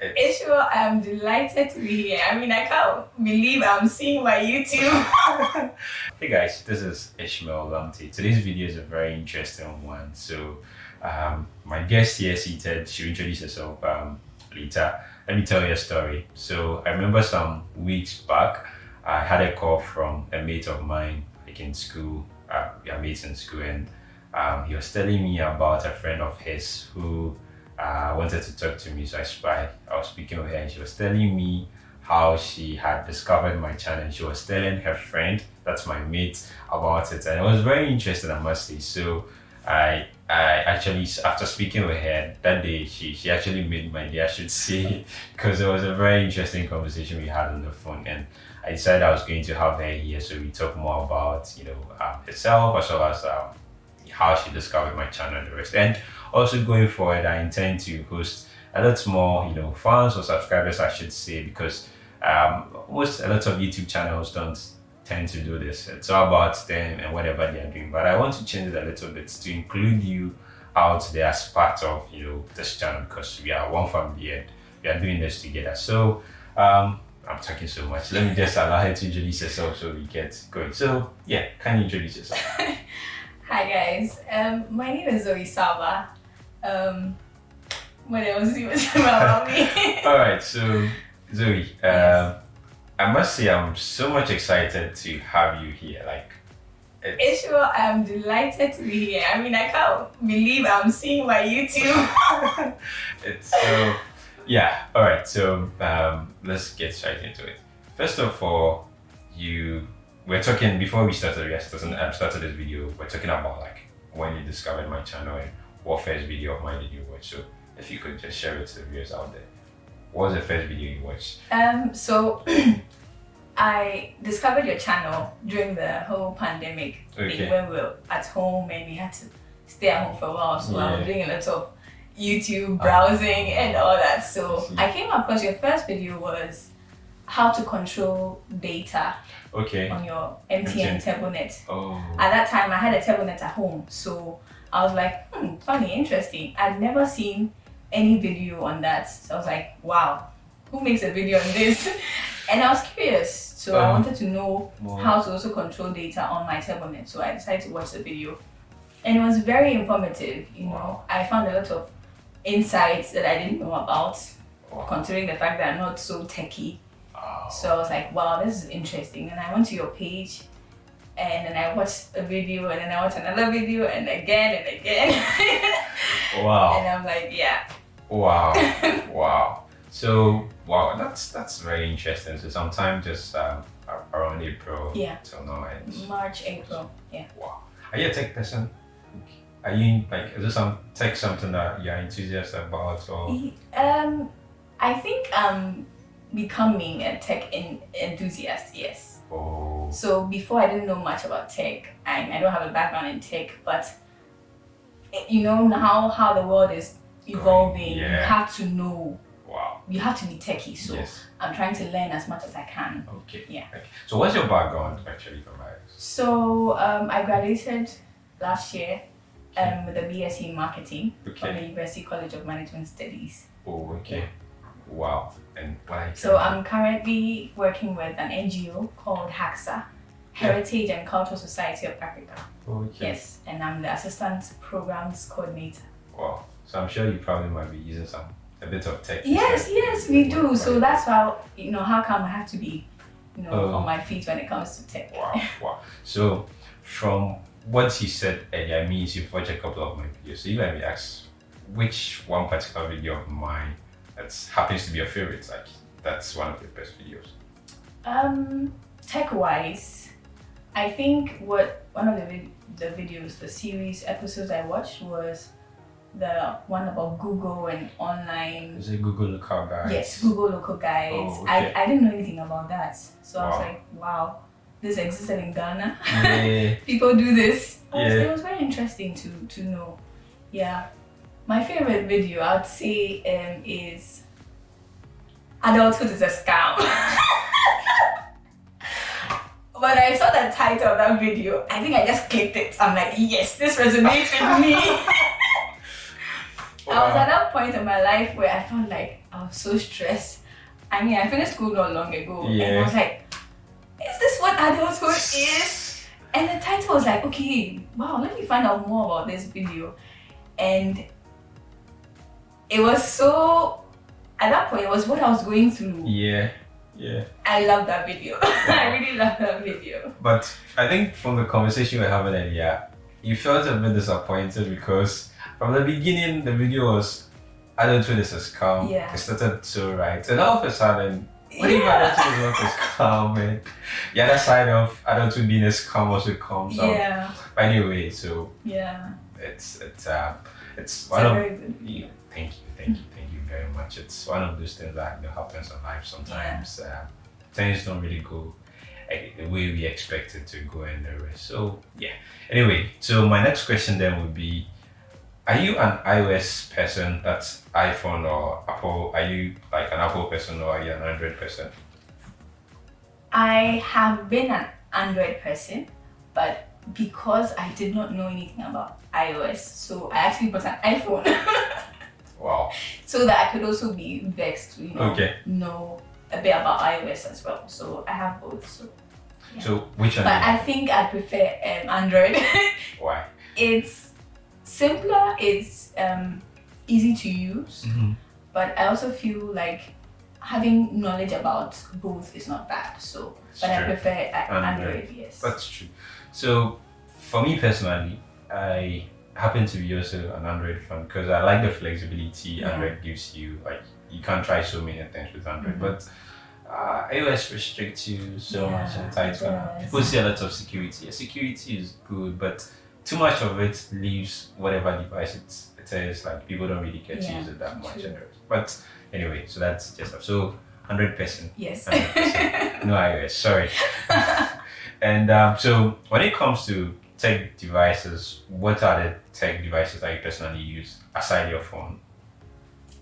Ishmael, I'm delighted to be here. I mean, I can't believe I'm seeing my YouTube. hey guys, this is Ishmael Lamte. Today's video is a very interesting one. So, um, my guest here seated, she'll introduce herself um, later. Let me tell you a story. So, I remember some weeks back, I had a call from a mate of mine, like in school. Uh, we are mates in school, and um, he was telling me about a friend of his who uh, wanted to talk to me. So I, I, I was speaking with her and she was telling me how she had discovered my channel she was telling her friend, that's my mate, about it. And it was very interesting, I must say. So I I actually, after speaking with her that day, she, she actually made my day, I should say, because it was a very interesting conversation we had on the phone. And I decided I was going to have her here so we talk more about, you know, um, herself as well as um, how she discovered my channel and the rest. And also going forward, I intend to host a lot more, you know, fans or subscribers, I should say, because um, most a lot of YouTube channels don't tend to do this. It's all about them and whatever they are doing. But I want to change it a little bit to include you out there as part of you know this channel because we are one family and we are doing this together. So um, I'm talking so much. Let me just allow her to introduce herself so we get going. So yeah, can you introduce yourself? Hi guys, um, my name is Zoe Saba. Um, what else do you want to know about me? All right, so Zoe, yes. uh, I must say I'm so much excited to have you here. Like, it's... Ishmael, I'm delighted to be here. I mean, I can't believe I'm seeing my YouTube. it's so, yeah. All right, so um, let's get straight into it. First of all, you we're talking before we started yes um, started this video we're talking about like when you discovered my channel and what first video of mine did you watch so if you could just share it to the viewers out there what was the first video you watched um so i discovered your channel during the whole pandemic okay. when we were at home and we had to stay at home for a while so yeah. i was doing a lot of youtube browsing uh, and all that so i came across your first video was how to control data okay. on your MTN MTN. TurboNet. Oh. At that time, I had a TurboNet at home, so I was like, hmm, funny, interesting. I'd never seen any video on that, so I was like, wow, who makes a video on this? and I was curious, so I uh-huh. wanted to know how to also control data on my TurboNet. So I decided to watch the video, and it was very informative. You know, I found a lot of insights that I didn't know about, wow. considering the fact that I'm not so techie so I was like, wow, this is interesting. And I went to your page and then I watched a video and then I watched another video and again and again. wow. And I'm like, yeah. Wow. wow. So wow, that's that's very interesting. So sometime just um, around April yeah. till now. March, April. Yeah. Wow. Are you a tech person? Are you like is this some tech something that you're enthusiastic about or um I think um becoming a tech in, enthusiast, yes. Oh. So before I didn't know much about tech, and I don't have a background in tech, but eh, you know now how the world is evolving, yeah. you have to know. Wow. You have to be techie, so yes. I'm trying to learn as much as I can. Okay. Yeah. Okay. So what's your background actually from So um, I graduated last year um, with a BSc in marketing okay. from the University College of Management Studies. Oh, okay. Yeah. Wow. And why? So I'm currently working with an NGO called HACSA, Heritage yeah. and Cultural Society of Africa. Okay. Yes, and I'm the Assistant Programs Coordinator. Wow. So I'm sure you probably might be using some a bit of tech. Yes, yes, we do. So that's why you know how come I have to be, you know, uh, on my feet when it comes to tech. Wow, wow. So from what you said earlier means you've watched a couple of my videos. So you let me ask which one particular video of mine that happens to be your favorite? Like that's one of the best videos. Um, tech wise, I think what one of the vid the videos, the series episodes I watched was the one about Google and online. Is it Google Local Guides? Yes, Google Local Guides. Oh, okay. I, I didn't know anything about that. So wow. I was like, wow, this existed in Ghana. Yeah. People do this. Yeah. it was very interesting to, to know. Yeah. My favorite video, I'd say, um, is Adulthood is a Scam. when I saw the title of that video, I think I just clicked it. I'm like, yes, this resonates with me. wow. I was at that point in my life where I felt like I was so stressed. I mean, I finished school not long ago, and I was like, "Is this what adulthood is?" And the title was like, "Okay, wow, let me find out more about this video," and it was so. At that point, it was what I was going through. Yeah, yeah. I love that video. I really love that video. But I think from the conversation we were having earlier, you felt a bit disappointed because from the beginning the video was I don't think is a scam. Yeah. It started to right. And all of a sudden, what if adulthood is not a scam? And the other side of adulthood being a scam also comes out. Yeah, But anyway, so yeah. it's it's uh it's It's one a of very good. yeah, thank you, thank you, thank you very much. It's one of those things that happens in life sometimes. Uh, things don't really go uh, the way we expect it to go and the rest. So yeah. Anyway, so my next question then would be are you an iOS person that's iPhone or Apple? Are you like an Apple person or are you an Android person? I have been an Android person, but because I did not know anything about iOS, so I actually bought an iPhone Wow. so that I could also be vexed to you know, Okay. know a bit about iOS as well. So I have both. So, Yeah. So which one? but I think I prefer um, Android. Why? it's simpler. It's um, easy to use, Mhm. but I also feel like having knowledge about both is not bad. So, It's but I prefer a- Android. Android. Yes. That's true. So, for me personally, I happen to be also an Android fan because I like the flexibility Yeah. Android gives you. Like, you can't try so many things with Android, Mhm. but uh, iOS restricts you so Yeah, much and tight. People see a lot of security. Yeah, security is good, but too much of it leaves whatever device it's, it is. Like, people don't really get to use it that much. true. and the rest. But anyway, so that's just. So, 100%. yes. 100%. no iOS, sorry. and um, so when it comes to tech devices, what are the tech devices that you personally use aside your phone?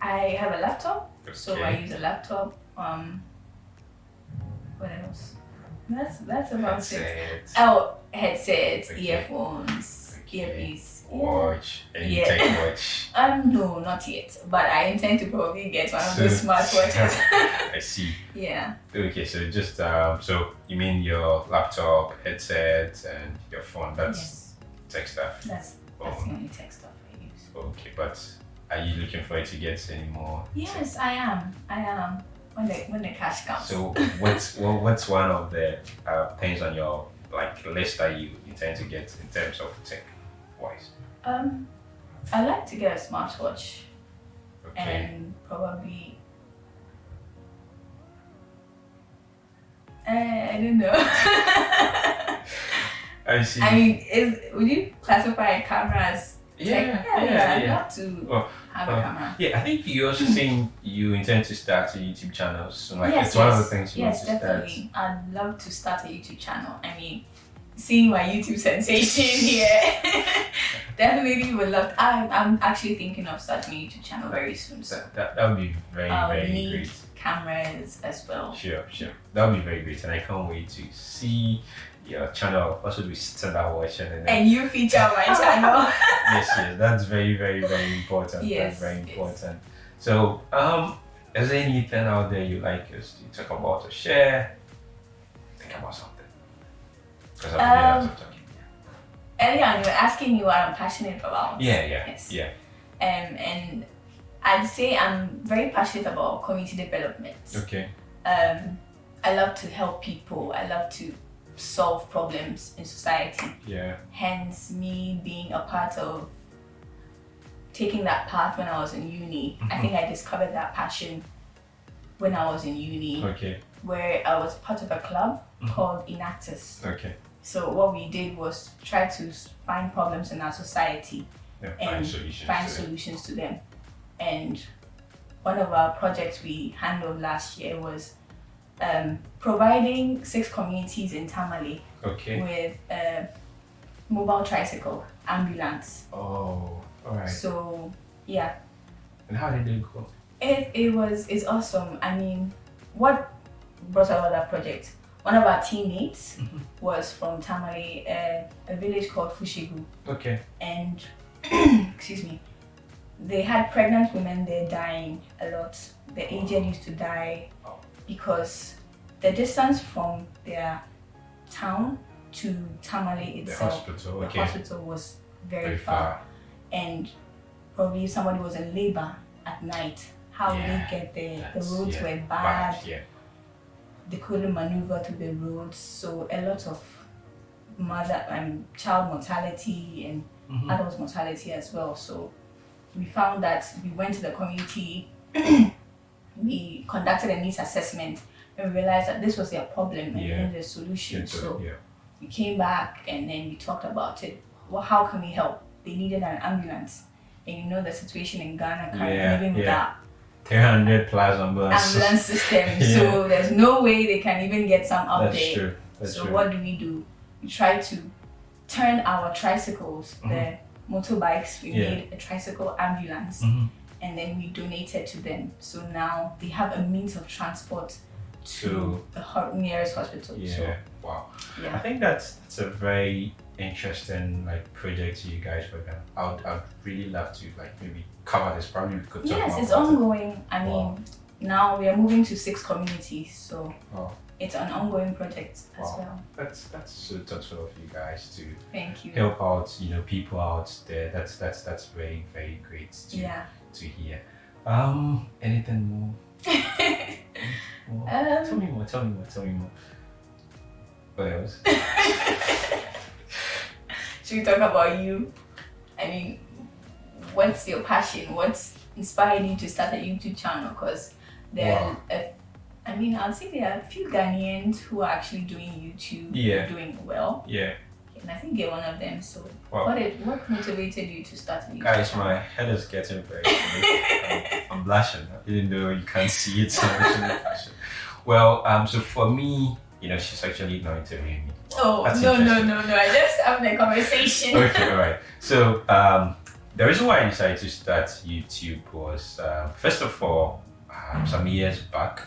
I have a laptop, so I use a laptop. Um, what else? That's that's about it. Headset, Oh, headsets, Okay. earphones, Okay. earpiece. Watch, any Yeah. tech watch. Um, no, not yet. But I intend to probably get one of So- those smartwatches. I see. yeah. Okay, so just um, so you mean your laptop, headset, and your phone? That's yes. tech stuff. That's that's Oh. the only tech stuff I use. Okay, but are you looking for it to get any more? Yes, I am. I am. When the when the cash comes. So what's what, what's one of the uh, things on your like list that you intend to get in terms of tech wise? um, I like to get a smartwatch Okay. and probably. Uh, I don't know. I see. I mean, is would you classify a camera as yeah, yeah, I'd yeah. love to Oh, have oh, a camera. Yeah, I think you also saying you intend to start a YouTube channel. So like yes, it's one yes, of the things you yes, want to definitely. I'd love to start a YouTube channel. I mean, seeing my YouTube sensation here, definitely would love. I'm, I'm actually thinking of starting a YouTube channel very soon. So start. That, that would be very, I'll very need great. cameras as well. Sure, sure. That would be very great. And I can't wait to see your channel. Also be stand there watching and And you feature on my channel. yes, yes, that's very, very, very important. Yes, that's very yes. important. So, um, is there anything out there you like us to talk about or share? Think about something. Because I've been Um, out of talking. Earlier on, you were asking me what I'm passionate about. Yeah, yeah, Yes. yeah. Um, and I'd say I'm very passionate about community development. Okay. Um, I love to help people. I love to solve problems in society. Yeah. Hence, me being a part of taking that path when I was in uni. I think I discovered that passion when I was in uni, Okay. where I was part of a club Mhm. called Enactus. Okay. So what we did was try to find problems in our society Yeah, find And solutions. find to solutions to them. And one of our projects we handled last year was um, providing six communities in Tamale Okay. with a mobile tricycle ambulance. Oh, alright. So yeah, And how did it go? it, it was it's awesome. I mean, what brought about that project? One of our teammates Mhm. was from Tamale, uh, a village called Fushigu. Okay. and excuse me they had pregnant women there dying a lot. The aged used to die because the distance from their town to Tamale itself, The hospital. the Okay. hospital was very, Very far. far. And probably if somebody was in labor at night, how would Yeah, they get there? The roads yeah, were bad. Bad. Yeah. They couldn't maneuver through the roads, so a lot of mother and child mortality and Mhm. adult mortality as well. So we found that we went to the community, we conducted a needs assessment, and we realized that this was their problem and we Yeah. needed a solution. Into So yeah. we came back and then we talked about it. Well, how can we help? They needed an ambulance. And you know the situation in Ghana currently, Yeah, even yeah. without 300 plus ambulances. ambulance system. Yeah. So there's no way they can even get some update. That's true. That's so true. what do we do? We try to turn our tricycles, the motorbikes, we Mm-hmm. Yeah. made a tricycle ambulance Mhm. and then we donated to them. So now they have a means of transport to, To- the nearest hospital. Yeah. So wow. I think that's that's a very interesting like project you guys work on. I would I'd really love to like maybe cover this. Probably we could Yes, it's about it. ongoing. I mean Wow. now we are moving to six communities, so Wow. it's an ongoing project as Wow. well. That's that's so thoughtful of you guys to Thank you. help out, you know, people out there. That's that's that's very very great to Yeah. to hear. Um, anything more? more? tell Um, me more. Tell me more. Tell me more. What else? Should we talk about you? I mean, what's your passion? What's inspired you to start a YouTube channel? Because there, Wow. are a, I mean, I'd say there are a few Ghanaians who are actually doing YouTube, Yeah. doing well, Yeah, and I think you're one of them. So, Wow. what did, what motivated you to start a YouTube guys, channel? my head is getting very. I'm, I'm blushing, even though you can't see it. So I'm blushing. Well, um, so for me, you know, she's actually now interviewing me. Oh no no no no! I just having a conversation. okay, all right. So um, the reason why I decided to start YouTube was um, first of all, um, some years back,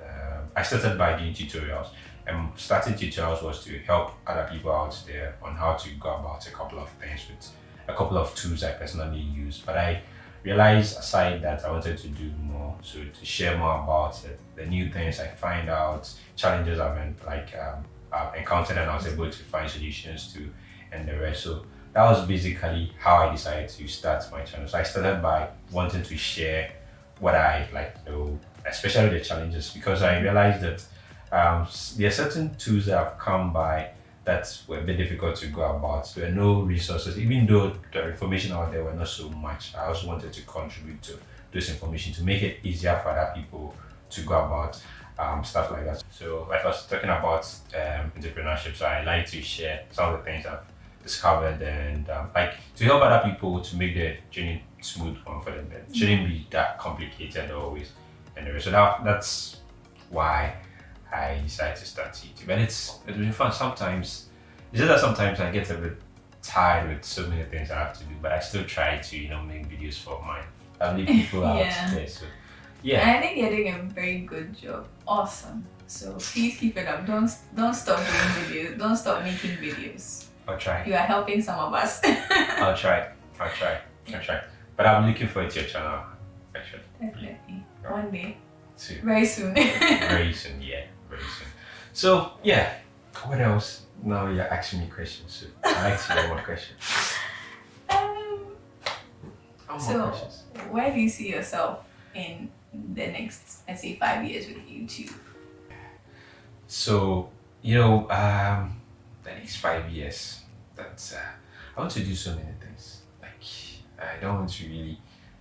um I started by doing tutorials. And starting tutorials was to help other people out there on how to go about a couple of things with a couple of tools I personally use. But I realized aside that I wanted to do more, so to share more about it, the new things I find out, challenges I've been, like um, I've encountered, and I was able to find solutions to, and the rest. So that was basically how I decided to start my channel. So I started by wanting to share what I like know, especially the challenges, because I realized that um, there are certain tools that have come by that were a bit difficult to go about. There were no resources, even though the information out there were not so much. I also wanted to contribute to this information to make it easier for other people to go about um, stuff like that. So, like I was talking about um, entrepreneurship, so I like to share some of the things I've discovered and um, like to help other people to make the journey smooth one for them. It shouldn't be that complicated always. Anyway, so that, that's why I decided to start YouTube. And it's it's been fun. Sometimes it's just that sometimes I get a bit tired with so many things I have to do, but I still try to, you know, make videos for my family people out there. So yeah. I think you're doing a very good job. Awesome. So please keep it up. Don't don't stop doing videos. Don't stop making videos. I'll try. You are helping some of us. I'll try. I'll try. I'll try. But I'm looking forward to your channel actually. Definitely. One day. Too. Very soon. very soon, yeah, soon. So yeah, what else? Now you're asking me questions. So I like to hear more questions. um, More So- questions. where do you see yourself in the next, let's say, five years with YouTube? So you know, um, the next five years, that's uh, I want to do so many things. Like I don't want to really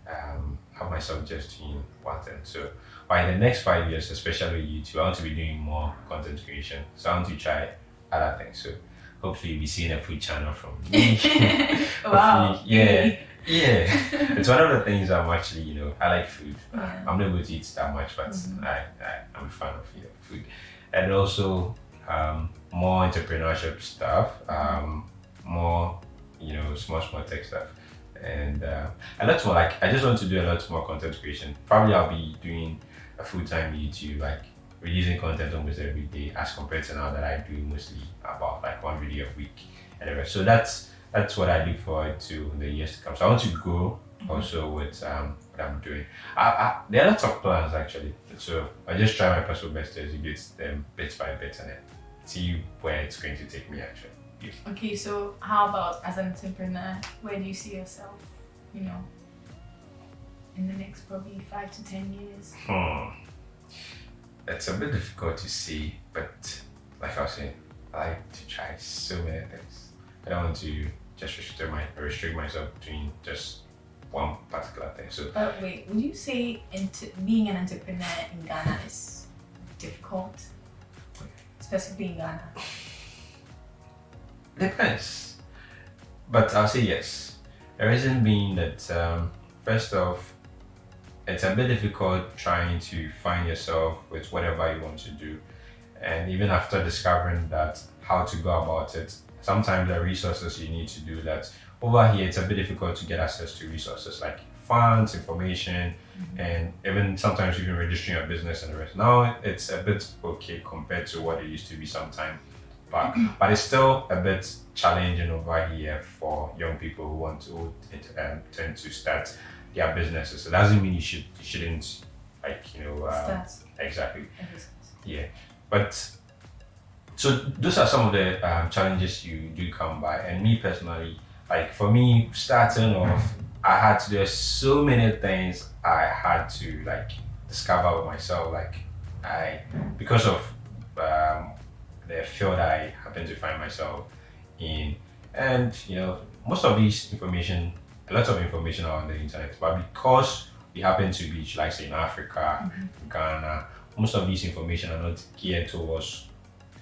um, have myself just doing one thing. So by the next five years, especially YouTube, I want to be doing more content creation. So I want to try other things. So hopefully, you'll be seeing a food channel from me. wow. Yeah. Yeah, it's one of the things I'm actually, you know, I like food. Yeah. I'm not able to eat that much, but Mhm. I, I, I'm a fan of you know, food. And also um, more entrepreneurship stuff, um, more, you know, small, small tech stuff. And uh, a lot more, like, I just want to do a lot more content creation. Probably I'll be doing a full time YouTube, like, releasing content almost every day as compared to now that I do mostly about like one video a week and the rest. So that's that's what I look forward to in the years to come. So I want to grow also with um, what I'm doing. I, I, there are lots of plans actually, so I just try my personal best to execute them bit by bit and then see where it's going to take me actually. Okay, so how about as an entrepreneur, where do you see yourself, you know, in the next probably five to ten years? Hmm. It's a bit difficult to see, but like I was saying, I like to try so many things. I don't want to just restrict my restrict myself between just one particular thing. So But wait, would you say into being an entrepreneur in Ghana is difficult? Specifically in Ghana? Depends. But I'll say yes. The reason being that, um, first off, it's a bit difficult trying to find yourself with whatever you want to do. And even after discovering that, how to go about it, sometimes the resources you need to do that. Over here, it's a bit difficult to get access to resources like funds, information, and even sometimes even registering your business and the rest. Now it's a bit okay compared to what it used to be sometime but but it's still a bit challenging over here for young people who want to who, um, tend to start their businesses. So It doesn't mean you should you shouldn't like you know um, exactly. Yeah. But so those are some of the um, challenges you do come by, and me personally, like for me starting off, I had to do so many things I had to like discover with myself, like I because of um, the field I happen to find myself in, and you know most of these information, a lot of information are on the internet, but because we happen to be, like say, in Africa, mm-hmm. Ghana, most of these information are not geared towards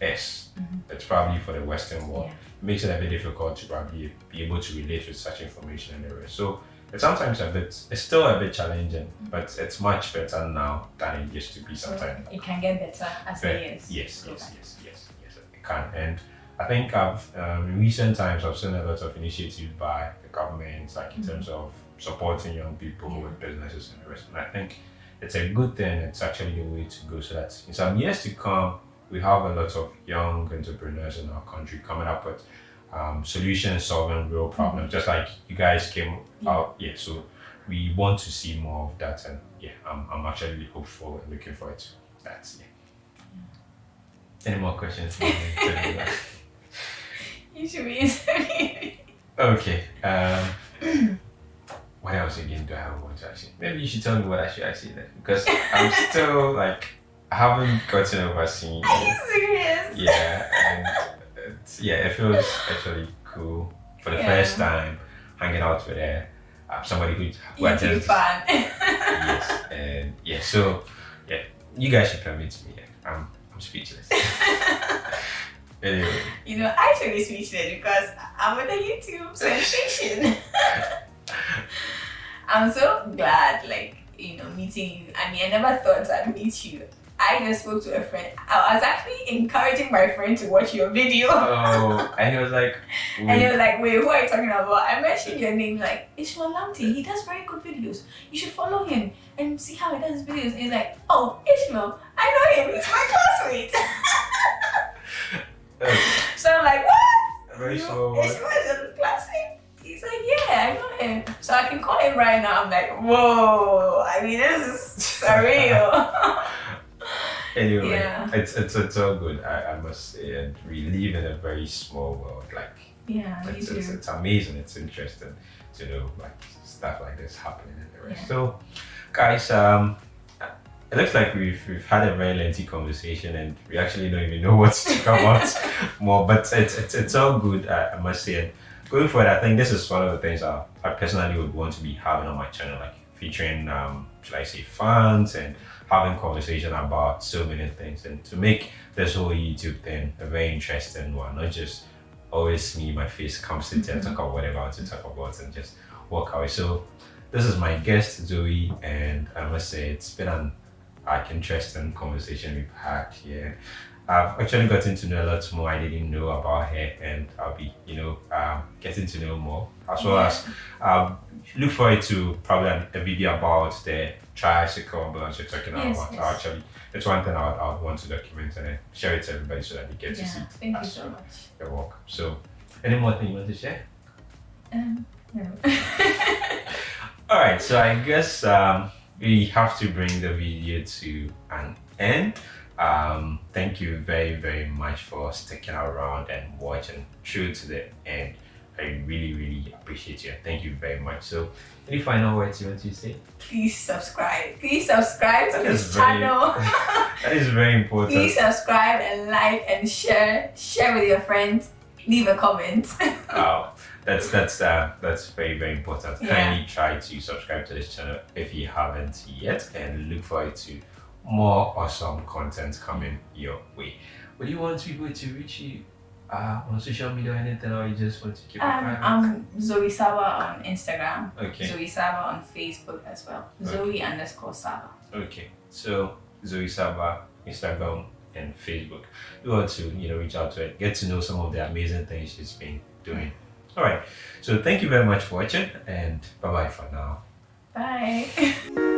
us. Mm-hmm. It's probably for the Western world. Yeah. It makes it a bit difficult to probably be able to relate with such information and the rest. So it's sometimes a bit, it's still a bit challenging, mm-hmm. but it's much better now than it used to be So sometimes. it can get better as the But years. yes, go yes, yes, yes, yes, it can. And I think I've um, in recent times I've seen a lot of initiatives by the government, like in terms of supporting young people Yeah. with businesses and the rest. And I think it's a good thing. It's actually the way to go, so that in some years to come, we have a lot of young entrepreneurs in our country coming up with um, solutions solving real problems, just like you guys came Yeah. out. Yeah, so we want to see more of that, and yeah, I'm, I'm actually hopeful and looking forward to that. Yeah. Any more questions? You should be interviewing. okay. Um, what else again do I have want to ask you? Maybe you should tell me what I should ask you then, because I'm still like I haven't gotten over seeing Are you you. serious? Yeah, and it's, yeah, it feels actually cool for the Yeah. first time hanging out with uh, uh, somebody who who YouTube attends- fan. yes, and yeah, so yeah, you guys should meet me. Yeah. I'm I'm speechless. anyway, you know, I actually speechless because I'm with a YouTube sensation. I'm so glad, like, you know, meeting you. I mean, I never thought I'd meet you. I just spoke to a friend. I was actually encouraging my friend to watch your video. oh, and he was like, And he was like, wait, who are you talking about? I mentioned your name, like, Ishmael Lamti. He does very good videos. You should follow him and see how he does his videos. And He's like, oh, Ishmael, I know him. He's my classmate. "Oh, so I'm like, what? very You- slow. Your classmate? He's like, yeah, I know him. So I can call him right now. I'm like, whoa. I mean, this is surreal. Anyway, Yeah. it's, it's it's all good. I, I must say, and we live in a very small world. Like yeah, it's, it's, it's amazing. It's interesting to know like stuff like this happening in the rest. Yeah. So, guys, um, it looks like we've we've had a very lengthy conversation, and we actually don't even know what to talk about more. But it's it's, it's all good. I, I must say. And going forward, I think this is one of the things I, I personally would want to be having on my channel, like featuring, um, should I say, fans and having conversation about so many things, and to make this whole YouTube thing a very interesting one, not just always me, my face come sit here and talk about whatever I want to talk about and just walk away. So this is my guest Zoe, and I must say it's been an like interesting conversation we've had here. I've actually gotten to know a lot more I didn't know about her, and I'll be, you know, um, getting to know more as well as um, look forward to probably a video about the tricycle ambulance you're talking Yes, about. yes. Actually, it's one thing I would, want to document and share it to everybody so that they get to see thank you so well. much. You're welcome. So, any more thing you want to share? Um, no. All right, so I guess um, we have to bring the video to an end. Um, thank you very, very much for sticking around and watching through to the end. I really, really appreciate you. Thank you very much. So, any final words you want to say? Please subscribe. Please subscribe to That this very- channel. That is very important. Please subscribe and like and share. Share with your friends. Leave a comment. oh, that's that's uh, that's very very important. Yeah. Kindly try to subscribe to this channel if you haven't yet, and look forward to more awesome content coming your way. Would you want people to reach you uh, on social media or anything, or you just want to keep it Um, private? I'm Zoe Saba on Instagram. okay, Zoe Saba on Facebook as well. Zoe underscore Saba. okay. So Zoe Saba, Instagram and Facebook. You want to you know reach out to it, get to know some of the amazing things she's been doing. All right. So thank you very much for watching, and bye bye for now. Bye.